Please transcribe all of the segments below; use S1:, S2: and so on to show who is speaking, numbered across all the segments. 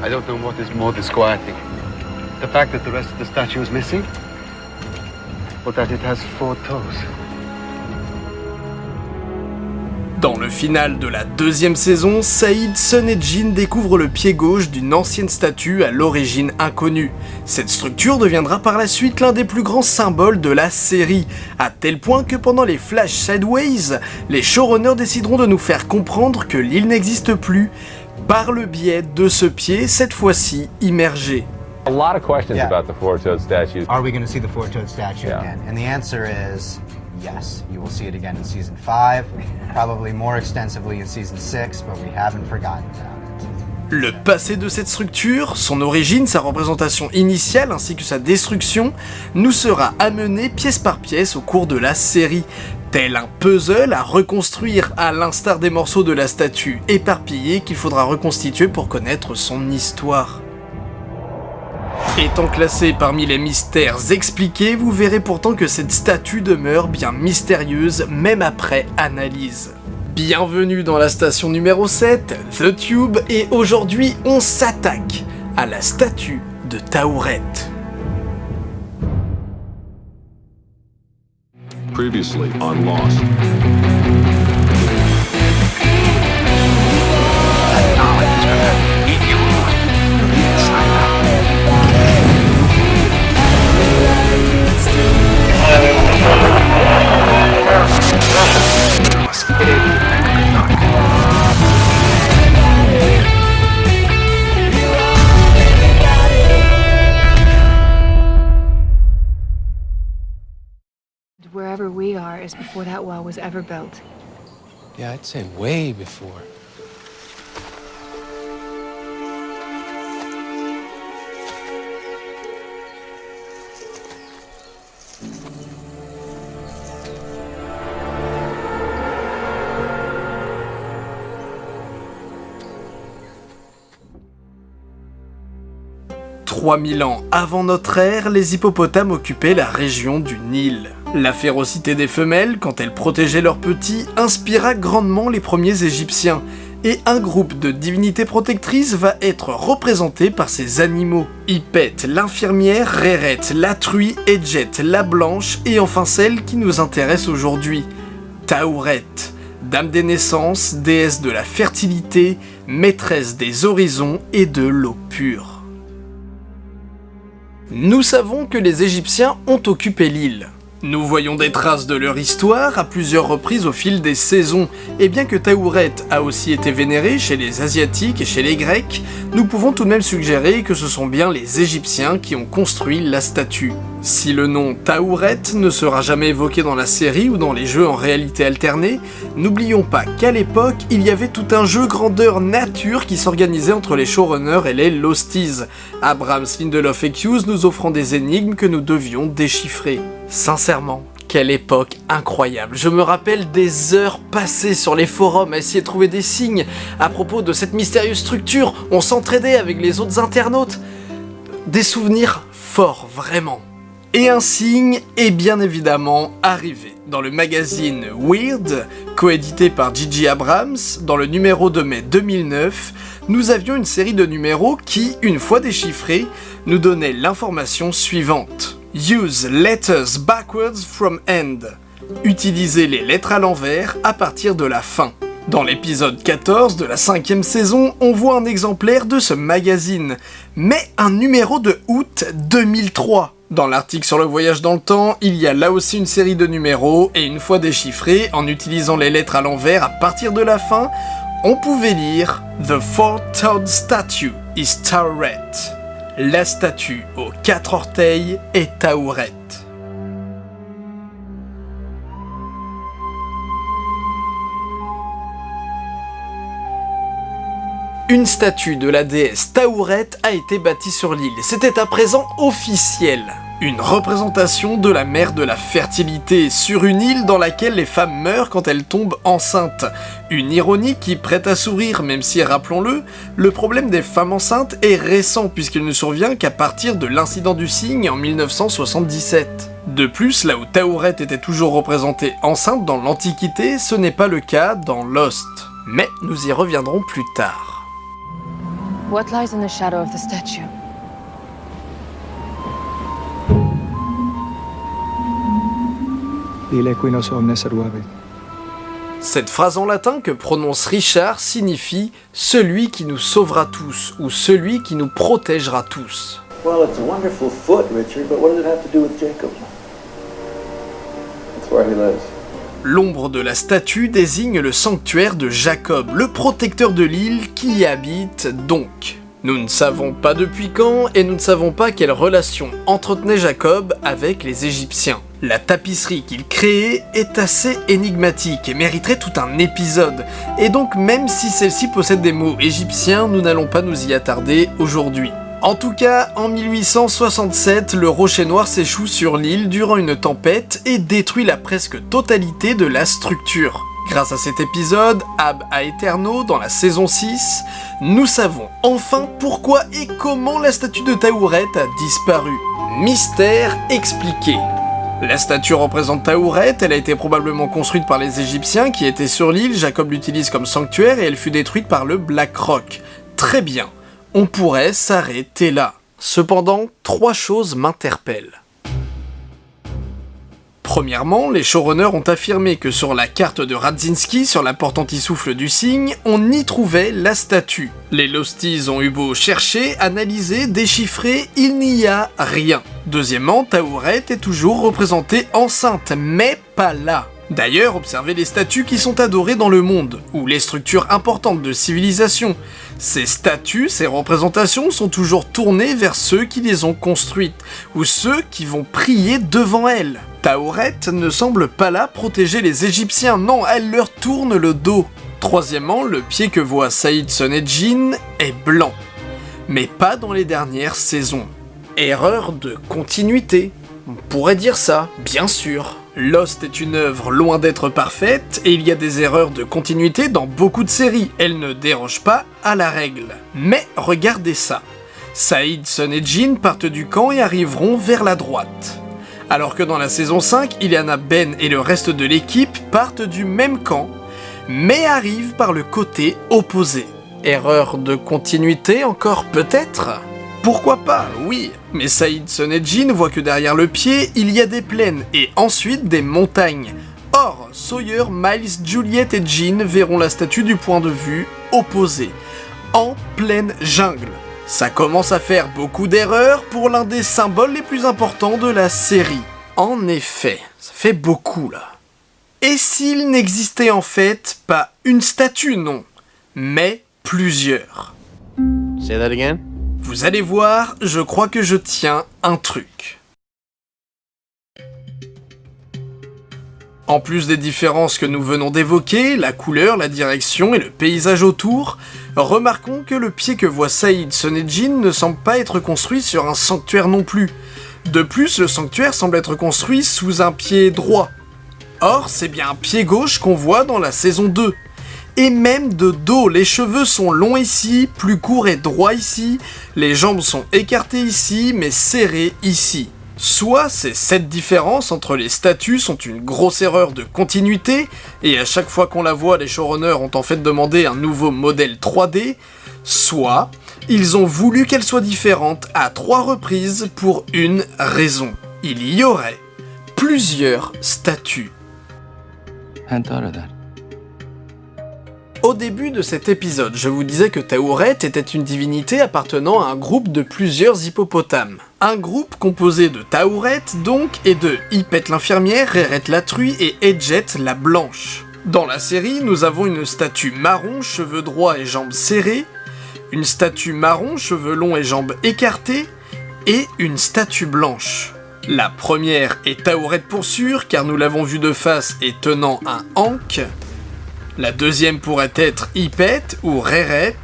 S1: I don't know what is more disquieting. The fact that the rest of the statue is missing, or that it has four.
S2: Dans le final de la deuxième saison, Saïd, Sun et Jin découvrent le pied gauche d'une ancienne statue à l'origine inconnue. Cette structure deviendra par la suite l'un des plus grands symboles de la série, à tel point que pendant les Flash Sideways, les showrunners décideront de nous faire comprendre que l'île n'existe plus, par le biais de ce pied, cette fois-ci immergé.
S3: A lot of questions
S4: Yeah.
S3: about the four-toed statue.
S4: Are we going to see the four-toed statue
S3: Yeah.
S4: again? And the answer is yes. You will see it again in season five, probably more extensively in season six, but we haven't forgotten about it.
S2: Le passé de cette structure, son origine, sa représentation initiale ainsi que sa destruction, nous sera amené pièce par pièce au cours de la série, tel un puzzle à reconstruire à l'instar des morceaux de la statue éparpillée qu'il faudra reconstituer pour connaître son histoire. Étant classé parmi les mystères expliqués, vous verrez pourtant que cette statue demeure bien mystérieuse même après analyse. Bienvenue dans la station numéro 7, The Tube, et aujourd'hui on s'attaque à la statue de Taourette.
S5: Previously on Lost.
S6: Wherever we are is before that wall was ever built.
S7: Yeah, I'd say way before.
S2: « 3000 ans avant notre ère, les hippopotames occupaient la région du Nil. La férocité des femelles, quand elles protégeaient leurs petits, inspira grandement les premiers Égyptiens, et un groupe de divinités protectrices va être représenté par ces animaux. Ipet, l'infirmière, Réret, la truie, Edjet, la blanche, et enfin celle qui nous intéresse aujourd'hui, Taouret, dame des naissances, déesse de la fertilité, maîtresse des horizons et de l'eau pure. Nous savons que les Égyptiens ont occupé l'île. Nous voyons des traces de leur histoire à plusieurs reprises au fil des saisons, et bien que Taouret a aussi été vénéré chez les Asiatiques et chez les Grecs, nous pouvons tout de même suggérer que ce sont bien les Égyptiens qui ont construit la statue. Si le nom Taouret ne sera jamais évoqué dans la série ou dans les jeux en réalité alternée, n'oublions pas qu'à l'époque, il y avait tout un jeu grandeur nature qui s'organisait entre les showrunners et les Losties, Abrams, Lindelof et Hughes nous offrant des énigmes que nous devions déchiffrer. Sincèrement, quelle époque incroyable. Je me rappelle des heures passées sur les forums à essayer de trouver des signes à propos de cette mystérieuse structure. On s'entraidait avec les autres internautes. Des souvenirs forts, vraiment. Et un signe est bien évidemment arrivé. Dans le magazine Weird, coédité par Gigi Abrams, dans le numéro de mai 2009, nous avions une série de numéros qui, une fois déchiffrés, nous donnait l'information suivante. Use letters backwards from end. Utilisez les lettres à l'envers à partir de la fin. Dans l'épisode 14 de la cinquième saison, on voit un exemplaire de ce magazine, mais un numéro de août 2003. Dans l'article sur le voyage dans le temps, il y a là aussi une série de numéros, et une fois déchiffrés, en utilisant les lettres à l'envers à partir de la fin, on pouvait lire The Four-Toed Statue is Tauret. La statue aux quatre orteils est Taouret. Une statue de la déesse Taouret a été bâtie sur l'île. C'était à présent officiel. Une représentation de la mère de la fertilité sur une île dans laquelle les femmes meurent quand elles tombent enceintes. Une ironie qui prête à sourire même si, rappelons-le, le problème des femmes enceintes est récent puisqu'il ne survient qu'à partir de l'incident du cygne en 1977. De plus, là où Taouret était toujours représentée enceinte dans l'Antiquité, ce n'est pas le cas dans Lost. Mais nous y reviendrons plus tard. Cette phrase en latin que prononce Richard signifie celui qui nous sauvera tous ou celui qui nous protégera tous.
S8: Well, it's a wonderful foot, Richard, but what does it have to do with Jacob? That's where he lives.
S2: L'ombre de la statue désigne le sanctuaire de Jacob, le protecteur de l'île qui y habite donc. Nous ne savons pas depuis quand et nous ne savons pas quelle relation entretenait Jacob avec les Égyptiens. La tapisserie qu'il créait est assez énigmatique et mériterait tout un épisode, et donc même si celle-ci possède des mots égyptiens, nous n'allons pas nous y attarder aujourd'hui. En tout cas, en 1867, le rocher noir s'échoue sur l'île durant une tempête et détruit la presque totalité de la structure. Grâce à cet épisode, Ab Aeterno, dans la saison 6, nous savons enfin pourquoi et comment la statue de Taouret a disparu. Mystère expliqué. La statue représente Taouret, elle a été probablement construite par les Égyptiens qui étaient sur l'île, Jacob l'utilise comme sanctuaire et elle fut détruite par le Black Rock. Très bien, on pourrait s'arrêter là. Cependant, trois choses m'interpellent. Premièrement, les showrunners ont affirmé que sur la carte de Radzinski, sur la porte anti-souffle du cygne, on y trouvait la statue. Les Losties ont eu beau chercher, analyser, déchiffrer, il n'y a rien. Deuxièmement, Taouret est toujours représentée enceinte, mais pas là. D'ailleurs, observez les statues qui sont adorées dans le monde, ou les structures importantes de civilisation. Ces statues, ces représentations sont toujours tournées vers ceux qui les ont construites, ou ceux qui vont prier devant elles. Taouret ne semble pas là protéger les Égyptiens, non, elle leur tourne le dos. Troisièmement, le pied que voit Saïd Sonedjin est blanc. Mais pas dans les dernières saisons. Erreur de continuité. On pourrait dire ça, bien sûr. Lost est une œuvre loin d'être parfaite, et il y a des erreurs de continuité dans beaucoup de séries, elle ne déroge pas à la règle. Mais regardez ça. Saïd, Sun et Jin partent du camp et arriveront vers la droite. Alors que dans la saison 5, Ileana, Ben et le reste de l'équipe partent du même camp, mais arrivent par le côté opposé. Erreur de continuité encore peut-être? Pourquoi pas, oui, mais Saïd Sonedjin voit que derrière le pied, il y a des plaines et ensuite des montagnes. Or, Sawyer, Miles, Juliet et Jean verront la statue du point de vue opposé, en pleine jungle. Ça commence à faire beaucoup d'erreurs pour l'un des symboles les plus importants de la série. En effet, ça fait beaucoup là. Et s'il n'existait en fait pas une statue, non, mais plusieurs.
S7: Say that again?
S2: Vous allez voir, je crois que je tiens un truc. En plus des différences que nous venons d'évoquer, la couleur, la direction et le paysage autour, remarquons que le pied que voit Saïd Sonedjin ne semble pas être construit sur un sanctuaire non plus. De plus, le sanctuaire semble être construit sous un pied droit. Or, c'est bien un pied gauche qu'on voit dans la saison 2. Et même de dos, les cheveux sont longs ici, plus courts et droits ici, les jambes sont écartées ici, mais serrées ici. Soit ces sept différences entre les statues sont une grosse erreur de continuité, et à chaque fois qu'on la voit, les showrunners ont en fait demandé un nouveau modèle 3D, soit ils ont voulu qu'elle soit différente à trois reprises pour une raison. Il y aurait plusieurs statues. Au début de cet épisode, je vous disais que Taouret était une divinité appartenant à un groupe de plusieurs hippopotames. Un groupe composé de Taouret donc, et de Hippet l'infirmière, Reret la truie et Edjet la blanche. Dans la série, nous avons une statue marron, cheveux droits et jambes serrées, une statue marron, cheveux longs et jambes écartées, et une statue blanche. La première est Taouret pour sûr, car nous l'avons vu de face et tenant un Ankh, la deuxième pourrait être Hippet ou Reret,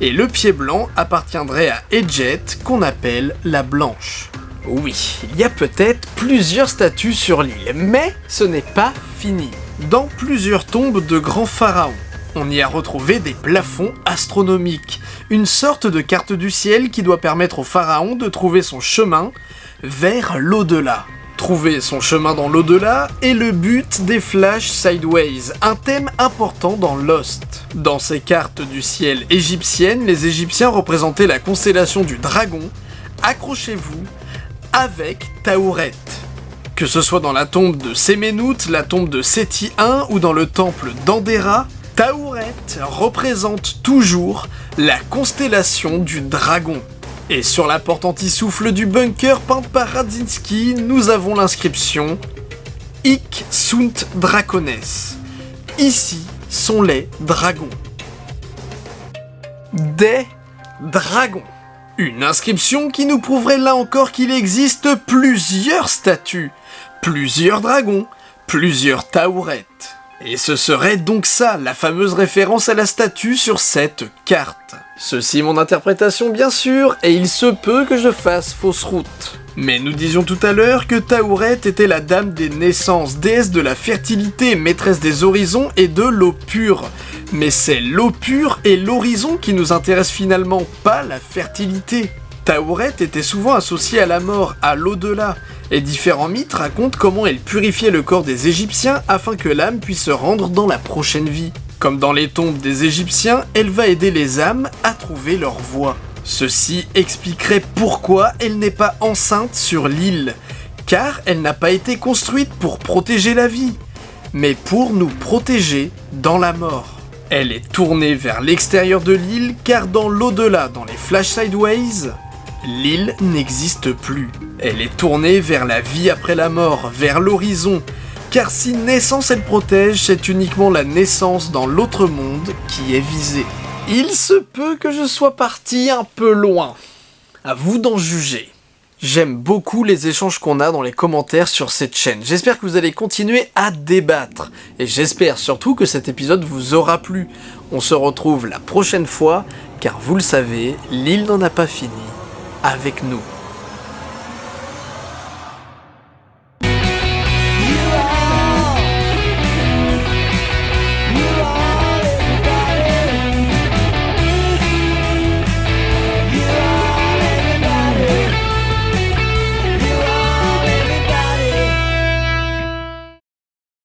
S2: et le pied blanc appartiendrait à Edjet qu'on appelle la blanche. Oui, il y a peut-être plusieurs statues sur l'île, mais ce n'est pas fini. Dans plusieurs tombes de grands pharaons, on y a retrouvé des plafonds astronomiques, une sorte de carte du ciel qui doit permettre au pharaon de trouver son chemin vers l'au-delà. Trouver son chemin dans l'au-delà est le but des Flash Sideways, un thème important dans Lost. Dans ces cartes du ciel égyptiennes, les Égyptiens représentaient la constellation du dragon, accrochez-vous, avec Taouret. Que ce soit dans la tombe de Séménout, la tombe de Seti I ou dans le temple d'Andera, Taouret représente toujours la constellation du dragon. Et sur la porte anti-souffle du bunker peinte par Radzinski, nous avons l'inscription Hic sunt dracones. Ici sont les dragons. Des dragons. Une inscription qui nous prouverait là encore qu'il existe plusieurs statues, plusieurs dragons, plusieurs taourettes. Et ce serait donc ça, la fameuse référence à la statue sur cette carte. Ceci mon interprétation bien sûr, et il se peut que je fasse fausse route. Mais nous disions tout à l'heure que Taouret était la dame des naissances, déesse de la fertilité, maîtresse des horizons et de l'eau pure. Mais c'est l'eau pure et l'horizon qui nous intéressent finalement, pas la fertilité. Taouret était souvent associée à la mort, à l'au-delà, et différents mythes racontent comment elle purifiait le corps des Égyptiens afin que l'âme puisse se rendre dans la prochaine vie. Comme dans les tombes des Égyptiens, elle va aider les âmes à trouver leur voie. Ceci expliquerait pourquoi elle n'est pas enceinte sur l'île, car elle n'a pas été construite pour protéger la vie, mais pour nous protéger dans la mort. Elle est tournée vers l'extérieur de l'île car dans l'au-delà, dans les Flash Sideways, l'île n'existe plus. Elle est tournée vers la vie après la mort, vers l'horizon, car si naissance elle protège, c'est uniquement la naissance dans l'autre monde qui est visée. Il se peut que je sois parti un peu loin. À vous d'en juger. J'aime beaucoup les échanges qu'on a dans les commentaires sur cette chaîne. J'espère que vous allez continuer à débattre. Et j'espère surtout que cet épisode vous aura plu. On se retrouve la prochaine fois, car vous le savez, l'île n'en a pas fini avec nous.